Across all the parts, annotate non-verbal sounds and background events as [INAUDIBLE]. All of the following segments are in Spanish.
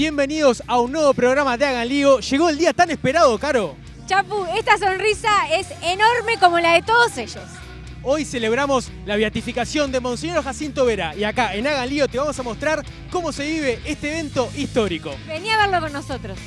Bienvenidos a un nuevo programa de Hagan Lío. Llegó el día tan esperado, Caro. Chapu, esta sonrisa es enorme como la de todos ellos. Hoy celebramos la beatificación de Monseñor Jacinto Vera y acá en Hagan Lío te vamos a mostrar cómo se vive este evento histórico. Vení a verlo con nosotros.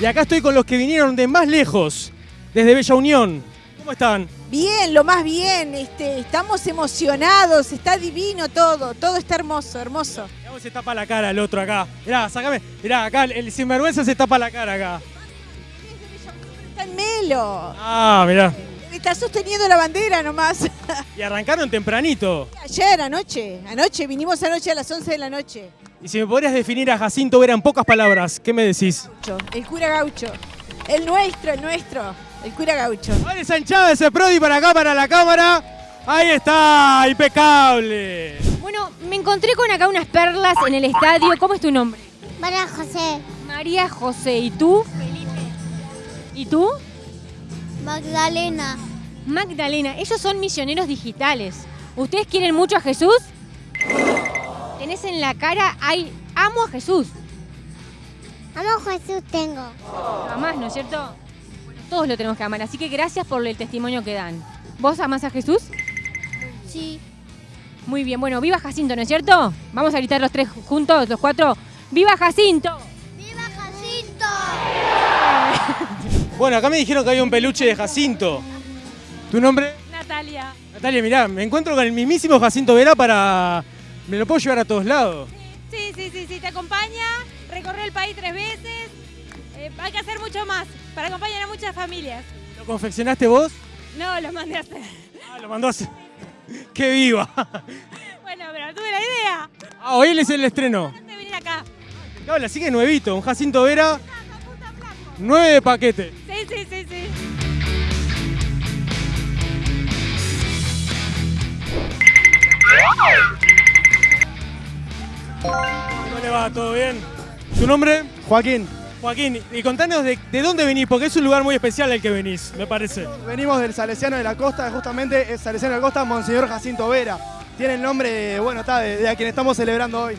Y acá estoy con los que vinieron de más lejos, desde Bella Unión. ¿Cómo están? Bien, lo más bien, este, estamos emocionados, está divino todo, todo está hermoso, hermoso. Mirá cómo se tapa la cara el otro acá. Mirá, sacame. Mirá, acá el, el sinvergüenza se tapa la cara acá. Está en Melo, Ah, mirá. está sosteniendo la bandera nomás. Y arrancaron tempranito. Ayer, anoche, anoche, vinimos anoche a las 11 de la noche. Y si me podrías definir a Jacinto Vera en pocas palabras, ¿qué me decís? El cura gaucho, el nuestro, el nuestro, el cura gaucho. Vale, Sanchada ese Prodi para acá, para la cámara. Ahí está, impecable. Bueno, me encontré con acá unas perlas en el estadio. ¿Cómo es tu nombre? María José, María José. ¿Y tú? ¿Y tú? Magdalena, Magdalena. Ellos son misioneros digitales. ¿Ustedes quieren mucho a Jesús? Tenés en la cara, hay, amo a Jesús. amo a Jesús tengo. Amás, ¿no es cierto? Todos lo tenemos que amar, así que gracias por el testimonio que dan. ¿Vos amás a Jesús? Sí, Muy bien, bueno, viva Jacinto, ¿no es cierto? Vamos a gritar los tres juntos, los cuatro. ¡Viva Jacinto! ¡Viva Jacinto! [LAUGHS] Bueno, acá me dijeron que había un peluche de Jacinto. ¿Tu nombre? Natalia. Natalia, mirá, me encuentro con el mismísimo Jacinto Vera para... Me lo puedo llevar a todos lados. Sí, sí, sí, sí, te acompaña, recorre el país tres veces. Eh, hay que hacer mucho más para acompañar a muchas familias. ¿Lo confeccionaste vos? No, los mandé a hacer. Ah, lo mandó así. [LAUGHS] ¡Qué viva! [LAUGHS] Bueno, pero tuve la idea Ah, hoy es el estreno. de venir acá. Habla, sigue nuevito, un Jacinto Vera, nueve de paquete. Sí, sí, sí, sí. ¿Cómo le va? ¿Todo bien? ¿Tu nombre? Joaquín, Joaquín, y contanos de, de dónde venís, porque es un lugar muy especial el que venís, me parece. venimos del Salesiano de la Costa, justamente es Salesiano de la Costa, Monseñor Jacinto Vera. Tiene el nombre, bueno, está, de, de a quien estamos celebrando hoy.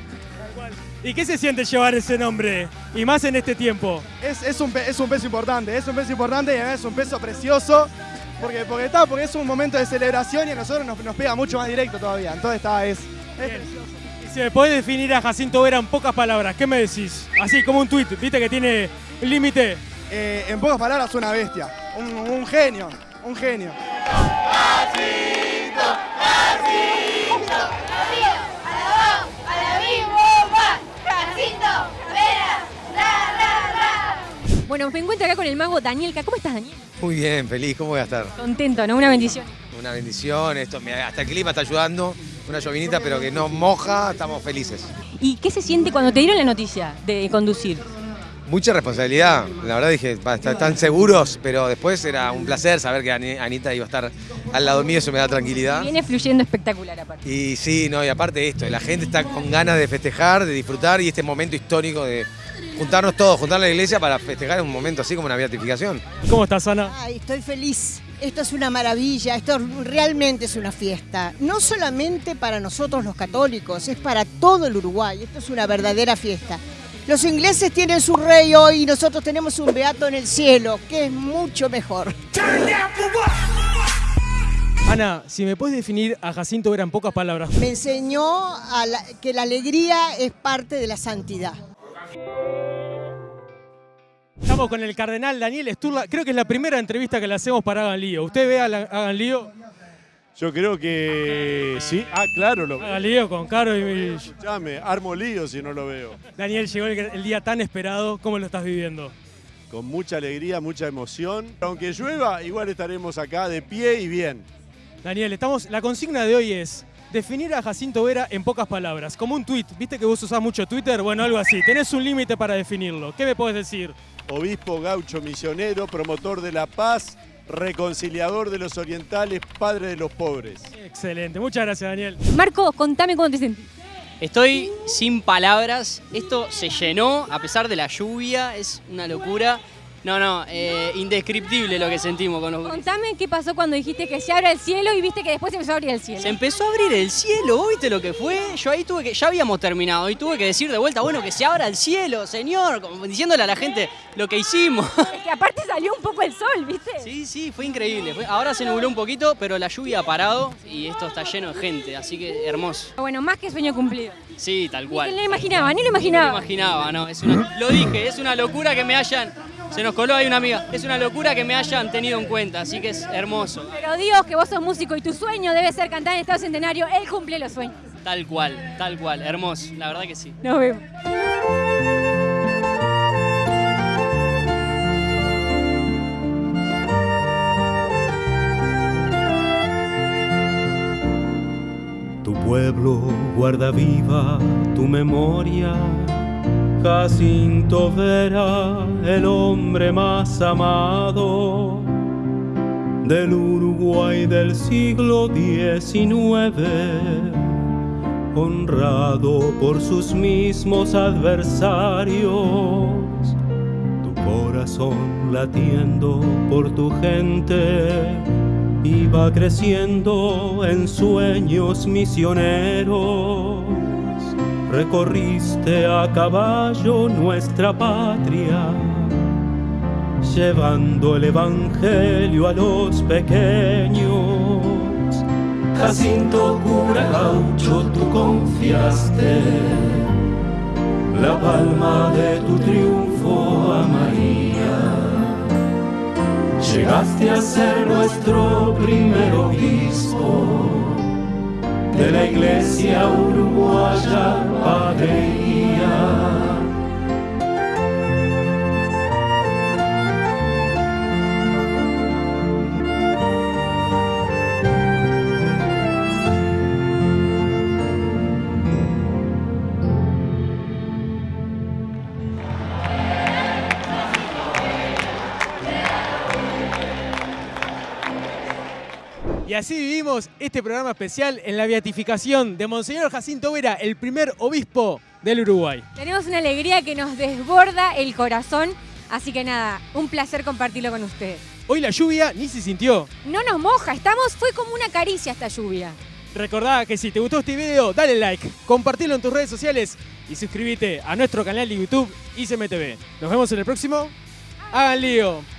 ¿Y qué se siente llevar ese nombre? Y más en este tiempo. Es, es, un, es un peso importante, es un peso importante y además es un peso precioso, porque, porque, está, porque es un momento de celebración y a nosotros nos, nos pega mucho más directo todavía. Entonces está, es, es precioso. Si me podés definir a Jacinto Vera en pocas palabras, ¿qué me decís? Así como un tuit, viste que tiene el límite. Eh, en pocas palabras, una bestia, un, un genio, un genio. Bueno, me encuentro acá con el mago Danielka. ¿Cómo estás, Daniel? Muy bien, feliz, ¿cómo voy a estar? Contento, ¿no? Una bendición. Una bendición, esto, hasta el clima está ayudando, una llovinita pero que no moja, estamos felices. ¿Y qué se siente cuando te dieron la noticia de conducir? Mucha responsabilidad, la verdad dije, están seguros, pero después era un placer saber que Ani- Anita iba a estar al lado mío, eso me da tranquilidad. Viene fluyendo espectacular aparte. Y sí, no, y aparte esto, la gente está con ganas de festejar, de disfrutar y este momento histórico de juntarnos todos, juntar la iglesia para festejar un momento así como una beatificación. ¿Cómo estás, Ana? Ay, estoy feliz. Esto es una maravilla, esto realmente es una fiesta. No solamente para nosotros los católicos, es para todo el Uruguay. Esto es una verdadera fiesta. Los ingleses tienen su rey hoy y nosotros tenemos un beato en el cielo, que es mucho mejor. Ana, si me puedes definir a Jacinto Vera en pocas palabras. Me enseñó a la- que la alegría es parte de la santidad. Estamos con el cardenal Daniel Sturla. Creo que es la primera entrevista que le hacemos para Hagan Lío. ¿Usted ve a la- Hagan Lío? Yo creo que sí. Ah, claro, lo Hagan Lío con Caro y... Escuchame, armo lío si no lo veo. Daniel, llegó el, el día tan esperado. ¿Cómo lo estás viviendo? Con mucha alegría, mucha emoción. Aunque llueva, igual estaremos acá de pie y bien. Daniel, estamos, la consigna de hoy es definir a Jacinto Vera en pocas palabras, como un tweet. ¿Viste que vos usás mucho Twitter? Bueno, algo así. Tenés un límite para definirlo. ¿Qué me podés decir? Obispo gaucho misionero, promotor de la paz, reconciliador de los orientales, padre de los pobres. Excelente. Muchas gracias, Daniel. Marco, contame cómo te sentís. Estoy sin palabras, esto se llenó a pesar de la lluvia, es una locura. No, no, eh, indescriptible lo que sentimos con los gurises. Contame qué pasó cuando dijiste que se abra el cielo y viste que después se empezó a abrir el cielo. Se empezó a abrir el cielo, ¿vos ¿viste lo que fue? Yo ahí tuve que, ya habíamos terminado y tuve que decir de vuelta, bueno, que se abra el cielo, señor, como diciéndole a la gente lo que hicimos. [LAUGHS] Es que aparte salió un poco el sol, ¿viste? Sí, sí, fue increíble. Ahora se nubló un poquito, pero la lluvia ha parado y esto está lleno de gente, así que hermoso. Bueno, más que sueño cumplido. Sí, tal cual. Ni lo imaginaba, ni lo No me imaginaba. imaginaba, no. Es una- lo dije, es una locura que me hayan. Se nos coló ahí una amiga. Es una locura que me hayan tenido en cuenta, así que es hermoso. Pero Dios, que vos sos músico y tu sueño debe ser cantar en Estado Centenario, Él cumple los sueños. Tal cual, tal cual. Hermoso, la verdad que sí. Nos vemos. Tu pueblo guarda viva tu memoria. Jacinto Vera, el hombre más amado del Uruguay del siglo XIX, honrado por sus mismos adversarios, tu corazón latiendo por tu gente iba creciendo en sueños misioneros. Recorriste a caballo nuestra patria, llevando el evangelio a los pequeños. Jacinto cura gaucho, tú confiaste la palma de tu triunfo a María. Llegaste a ser nuestro primer obispo de la iglesia uruguaya, Padre Y así vivimos este programa especial en la beatificación de Monseñor Jacinto Vera, el primer obispo del Uruguay. Tenemos una alegría que nos desborda el corazón, así que nada, un placer compartirlo con ustedes. Hoy la lluvia ni se sintió. No nos moja, estamos, fue como una caricia esta lluvia. Recordá que si te gustó este video, dale like, compartilo en tus redes sociales y suscríbete a nuestro canal de YouTube ICMTV. Nos vemos en el próximo. Hagan lío.